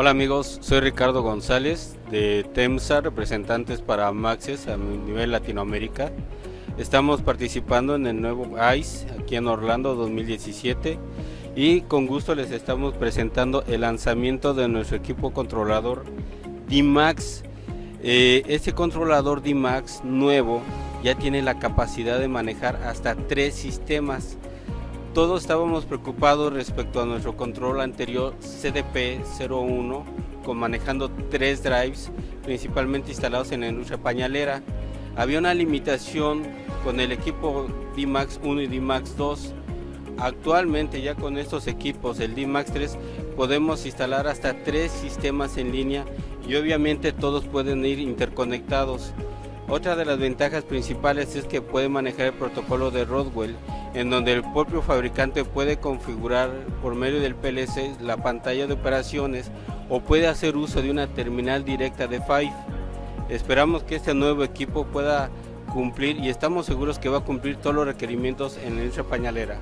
Hola amigos, soy Ricardo González de TEMSA, representantes para Maxes a nivel Latinoamérica. Estamos participando en el nuevo ICE aquí en Orlando 2017 y con gusto les estamos presentando el lanzamiento de nuestro equipo controlador D-Max. Eh, este controlador D-Max nuevo ya tiene la capacidad de manejar hasta tres sistemas todos estábamos preocupados respecto a nuestro control anterior CDP-01 con manejando tres drives principalmente instalados en la industria pañalera. Había una limitación con el equipo D-Max 1 y D-Max 2. Actualmente ya con estos equipos, el D-Max 3, podemos instalar hasta tres sistemas en línea y obviamente todos pueden ir interconectados. Otra de las ventajas principales es que puede manejar el protocolo de Rodwell, en donde el propio fabricante puede configurar por medio del PLC la pantalla de operaciones o puede hacer uso de una terminal directa de Five. Esperamos que este nuevo equipo pueda cumplir y estamos seguros que va a cumplir todos los requerimientos en industria pañalera.